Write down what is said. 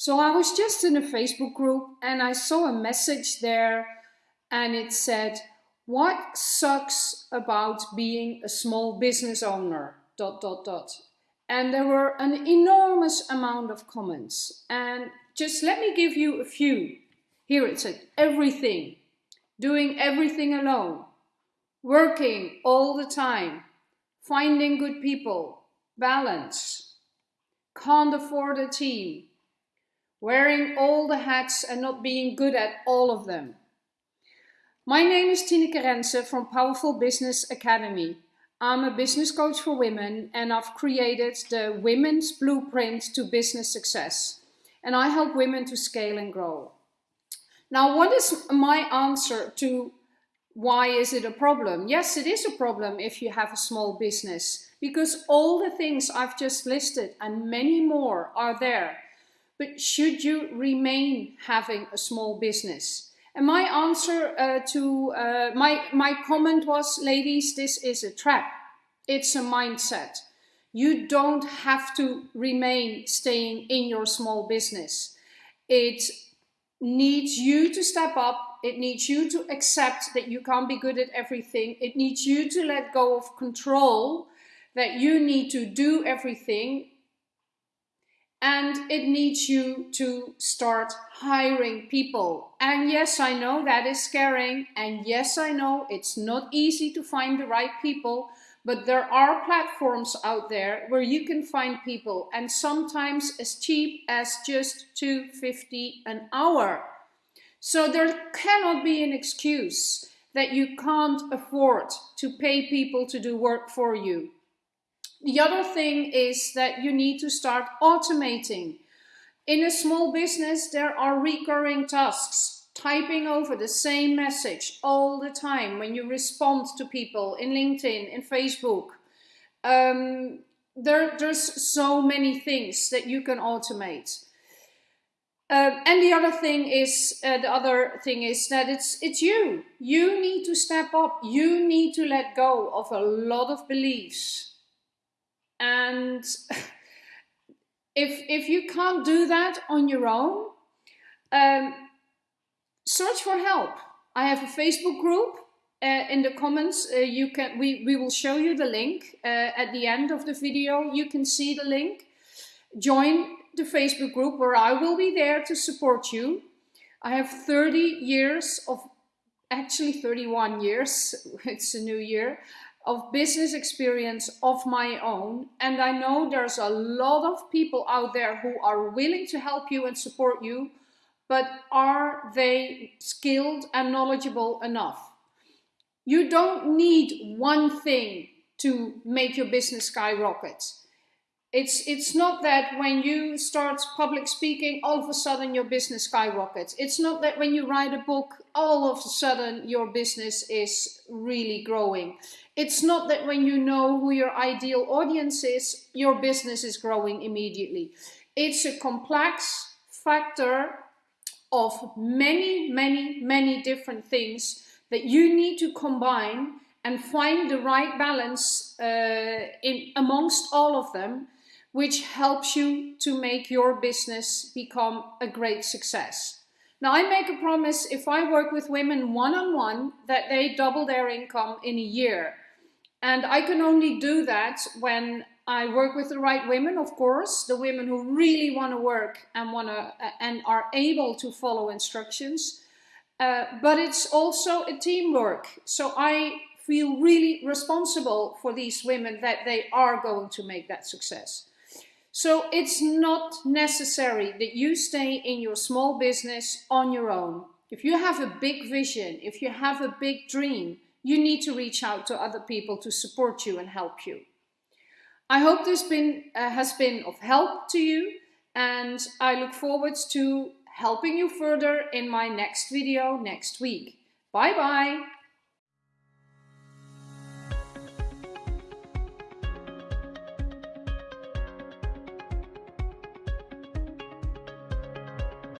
So I was just in a Facebook group and I saw a message there and it said, what sucks about being a small business owner, dot, dot, dot. And there were an enormous amount of comments. And just let me give you a few. Here it said, everything, doing everything alone, working all the time, finding good people, balance, can't afford a team, wearing all the hats and not being good at all of them. My name is Tineke Rense from Powerful Business Academy. I'm a business coach for women and I've created the Women's Blueprint to Business Success. And I help women to scale and grow. Now, what is my answer to why is it a problem? Yes, it is a problem if you have a small business because all the things I've just listed and many more are there. But should you remain having a small business? And my answer uh, to uh, my, my comment was, ladies, this is a trap. It's a mindset. You don't have to remain staying in your small business. It needs you to step up. It needs you to accept that you can't be good at everything. It needs you to let go of control, that you need to do everything. And it needs you to start hiring people. And yes, I know that is scaring. And yes, I know it's not easy to find the right people. But there are platforms out there where you can find people and sometimes as cheap as just 250 an hour. So there cannot be an excuse that you can't afford to pay people to do work for you. The other thing is that you need to start automating. In a small business, there are recurring tasks typing over the same message all the time when you respond to people in LinkedIn, in Facebook. Um, there, there's so many things that you can automate. Uh, and the other thing is, uh, the other thing is that it's it's you. You need to step up. You need to let go of a lot of beliefs. And if if you can't do that on your own, um, search for help. I have a Facebook group. Uh, in the comments, uh, you can we, we will show you the link uh, at the end of the video. You can see the link. Join the Facebook group where I will be there to support you. I have 30 years of, actually 31 years, it's a new year, of business experience of my own. And I know there's a lot of people out there who are willing to help you and support you but are they skilled and knowledgeable enough? You don't need one thing to make your business skyrocket. It's, it's not that when you start public speaking, all of a sudden your business skyrockets. It's not that when you write a book, all of a sudden your business is really growing. It's not that when you know who your ideal audience is, your business is growing immediately. It's a complex factor of many, many, many different things that you need to combine and find the right balance uh, in amongst all of them, which helps you to make your business become a great success. Now I make a promise if I work with women one-on-one -on -one, that they double their income in a year. And I can only do that when I work with the right women, of course, the women who really want to work and want to and are able to follow instructions. Uh, but it's also a teamwork. So I feel really responsible for these women that they are going to make that success. So it's not necessary that you stay in your small business on your own. If you have a big vision, if you have a big dream, you need to reach out to other people to support you and help you. I hope this been, uh, has been of help to you and I look forward to helping you further in my next video next week. Bye bye!